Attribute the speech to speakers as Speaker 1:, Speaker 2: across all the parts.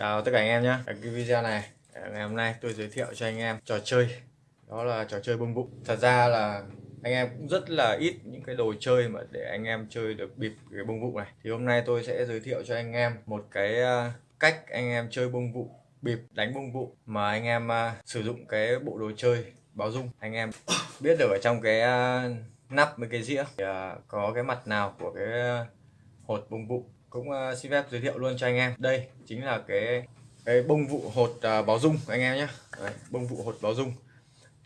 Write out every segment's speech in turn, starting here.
Speaker 1: Chào tất cả anh em nhé Ở cái video này ngày hôm nay tôi giới thiệu cho anh em trò chơi. Đó là trò chơi bông bụng. Thật ra là anh em cũng rất là ít những cái đồ chơi mà để anh em chơi được bịp cái bông vụ này. Thì hôm nay tôi sẽ giới thiệu cho anh em một cái ờ, cách anh em chơi bông vụ bịp đánh bông vụ mà anh em ờ, sử dụng cái bộ đồ chơi báo dung. Anh em biết được ở trong cái ờ, nắp với cái dĩa thì, có cái mặt nào của cái hột bông vụ cũng uh, xin phép giới thiệu luôn cho anh em. Đây chính là cái cái bông vụ hột uh, báo dung anh em nhé. Bông vụ hột báo dung.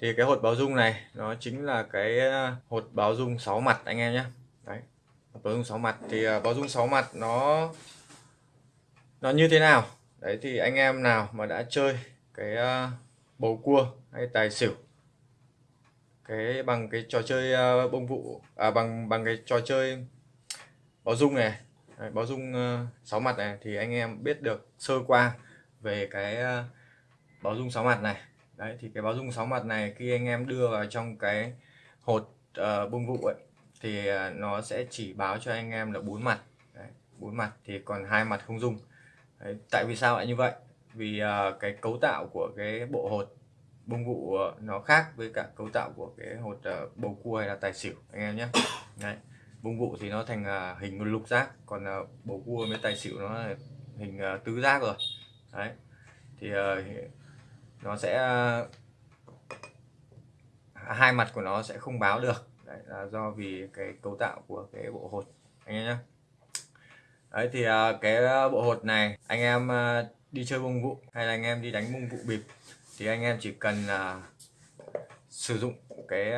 Speaker 1: Thì cái hột báo dung này nó chính là cái ờ, hột báo dung 6 mặt anh em nhé. Đấy báo dung 6 mặt. Thì uh, báo dung 6 mặt nó nó như thế nào? Đấy thì anh em nào mà đã chơi cái uh, bầu cua hay tài xỉu cái bằng cái trò chơi uh, bông vụ à bằng bằng cái trò chơi báo dung này Đấy, báo dung uh, sáu mặt này thì anh em biết được sơ qua về cái uh, báo dung sáu mặt này. Đấy thì cái báo dung sáu mặt này khi anh em đưa vào trong cái hột ờ, uh, bung vụ ấy thì uh, nó sẽ chỉ báo cho anh em là bốn mặt. Bốn mặt thì còn hai mặt không dung. Đấy, tại vì sao lại như vậy? Vì uh, cái cấu tạo của cái bộ hột bông vụ uh, nó khác với cả cấu tạo của cái hột uh, bầu cua hay là tài xỉu anh em nhé. Đấy bông vụ thì nó thành à, hình lục giác, còn à, bầu cua với tài xỉu nó hình à, tứ giác rồi. Đấy. Thì nó sẽ hai mặt của nó sẽ không báo được. Đấy là do vì cái cấu tạo của cái bộ hột, anh em nhé đấy thì cái bộ hột này, anh em đi chơi bông vụ hay là anh em đi đánh bông vụ bịp thì anh em chỉ cần là sử dụng cái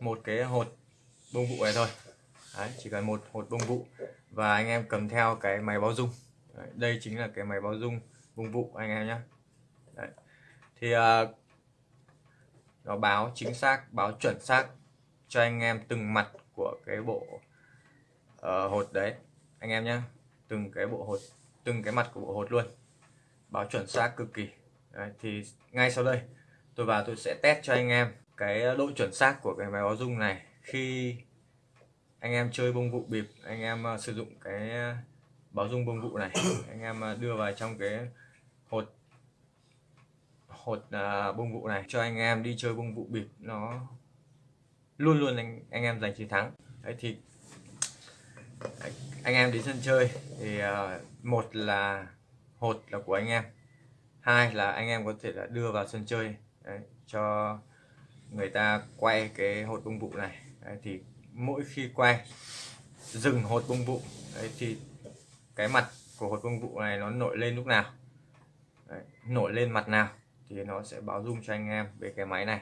Speaker 1: một cái hột bông vụ này thôi. Đấy, chỉ cần một hột bông vụ. Và anh em cầm theo cái máy báo dung Đấy, đây chính là cái máy báo dung bông vụ anh em nhé Đấy. thì uh, nó báo chính xác báo chuẩn xác cho anh em từng mặt của cái bộ uh, hột đấy anh em nhé từng cái bộ hột từng cái mặt của bộ hột luôn. Báo chuẩn xác cực kỳ. Đấy, thì ngay sau đây tôi vào tôi sẽ test cho anh em cái độ chuẩn xác của cái máy báo dung này. Khi anh em chơi bông vụ bịp anh em uh, sử dụng cái ờ, báo dung bông vụ này. Anh em uh, đưa vào trong cái hột hột uh, bông vụ này cho anh em đi chơi bông vụ bịp. Nó luôn luôn anh anh em giành chiến thắng. Đấy thì anh em đến sân chơi thì uh, một là hột là của anh em hai là anh em có thể là đưa vào sân chơi đấy, cho người ta quay cái hột bông vụ này. Đấy, thì mỗi khi quay dừng hột bông vụ. Đấy, thì cái mặt của hột bông vụ này nó nổi lên lúc nào? Đấy, nổi lên mặt nào thì nó sẽ báo dung cho anh em về cái máy này.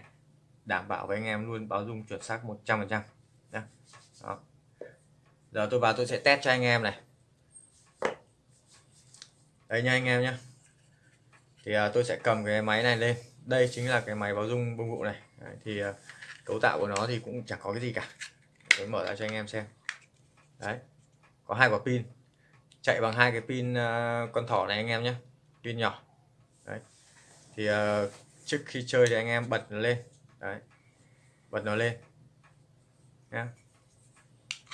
Speaker 1: Đảm bảo với anh em luôn báo dung chuẩn xác 100% trăm đó. Giờ tôi vào tôi sẽ test cho anh em này. Đây nha anh em nhé thì à, tôi sẽ cầm cái máy này lên. Đây chính là cái máy báo dung bông vụ này. Đấy, thì à, cấu tạo của nó thì cũng chẳng có cái gì cả tôi mở ra cho anh em xem. Đấy có hai quả pin. Chạy bằng hai cái pin uh, con thỏ này anh em nhé pin nhỏ. Đấy. Thì uh, trước khi chơi thì anh em bật nó lên. Đấy bật nó lên. Nhé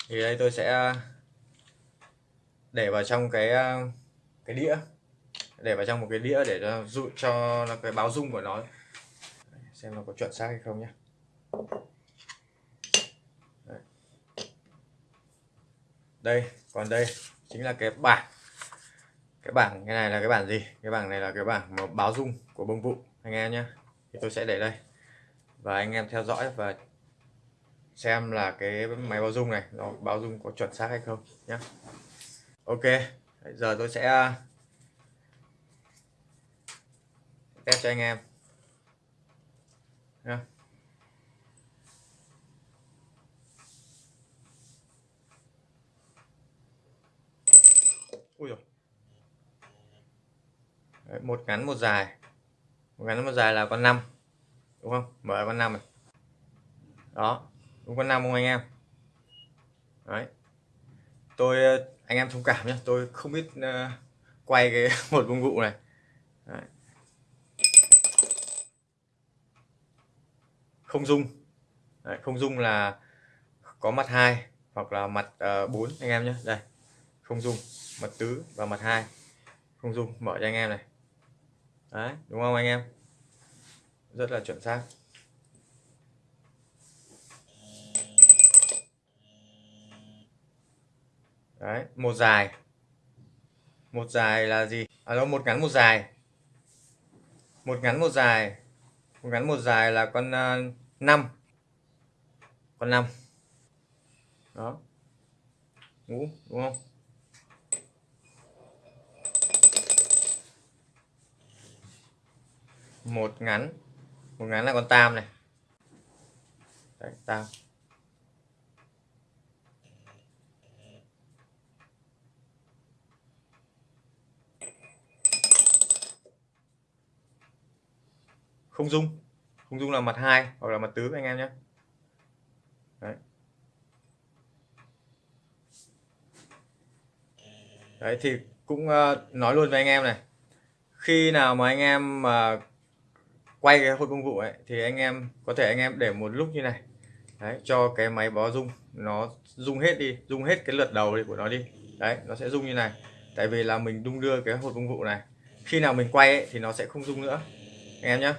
Speaker 1: thì đây tôi sẽ ờ, để vào trong cái cái đĩa. Để vào trong một cái đĩa để cho dụ cho cái báo dung của nó. Xem nó có chuẩn xác hay không nhé đây, còn đây chính là cái bảng. Cái bảng cái này là cái bảng gì? Cái bảng này là cái bảng mà báo dung của bông vụ, anh em nhé thì tôi sẽ để đây. Và anh em theo dõi và xem là cái máy báo dung này nó báo dung có chuẩn xác hay không nhé ok giờ tôi sẽ à, test cho anh em. Nhé Ui rồi. Đấy, một ngắn một dài. Một ngắn một dài là con 5 đúng không? Mở con 5 này. Đó đúng con 5 không anh em? Đấy. Tôi ờ, anh em thông cảm nhé tôi không biết uh, quay cái một công cụ này. Đấy. không dung. Đấy, không dung là có mặt hai hoặc là mặt ờ, uh, 4 anh em nhé đây không dung mặt tứ và mặt hai. Không dung mở cho anh em này. Đấy đúng không anh em? Rất là chuẩn xác. Đấy một dài. Một dài là gì? À đó một ngắn một dài. Một ngắn một dài. Một ngắn một dài là con à, uh, 5 con 5 đó. Ngũ đúng không? Một ngắn. Một ngắn là con tam này. Đấy, tam. Không dung. Không dung là mặt hai hoặc là mặt tứ anh em nhé. Đấy. Đấy thì cũng uh, nói luôn với anh em này. Khi nào mà anh em mà uh, quay cái hôi công vụ ấy thì anh em có thể anh em để một lúc như này. Đấy cho cái máy báo rung. Nó rung hết đi rung hết cái lượt đầu của nó đi. Đấy nó sẽ rung như này. Tại vì là mình đung đưa cái hột công vụ này. Khi nào mình quay ấy, thì nó sẽ không rung nữa. Anh em nhé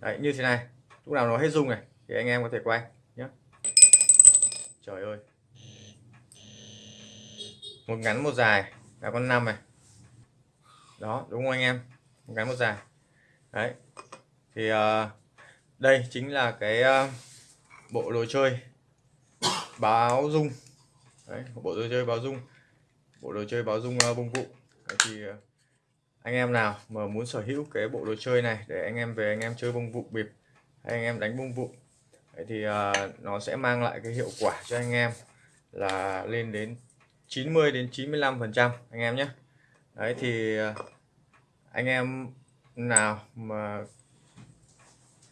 Speaker 1: đấy như thế này. Lúc nào nó hết rung này thì anh em có thể quay nhé trời ơi. Một ngắn một dài. Là con năm này. Đó đúng không anh em? Một ngắn một dài. Đấy thì uh, đây chính là cái uh, bộ đồ chơi báo dung. Đấy bộ đồ chơi báo dung. Bộ đồ chơi báo dung uh, bông vụ đấy, thì uh, anh em nào mà muốn sở hữu cái bộ đồ chơi này để anh em về anh em chơi bông vụ bịp hay anh em đánh bông vụ đấy thì uh, nó sẽ mang lại cái hiệu quả cho anh em là lên đến 90 đến 95 phần trăm anh em nhé. Đấy thì uh, anh em nào mà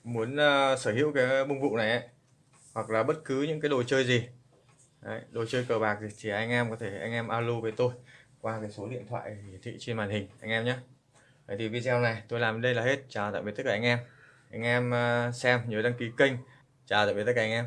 Speaker 1: muốn uh, sở hữu cái bông vụ này ấy, hoặc là bất cứ những cái đồ chơi gì. Đấy, đồ chơi cờ bạc thì chỉ anh em có thể anh em alo với tôi qua cái số điện thoại hiển thị trên màn hình anh em nhé. Đấy thì video này tôi làm đây là hết. Chào tạm biệt tất cả anh em. Anh em uh, xem nhớ đăng ký kênh. Chào tạm biệt tất cả anh em.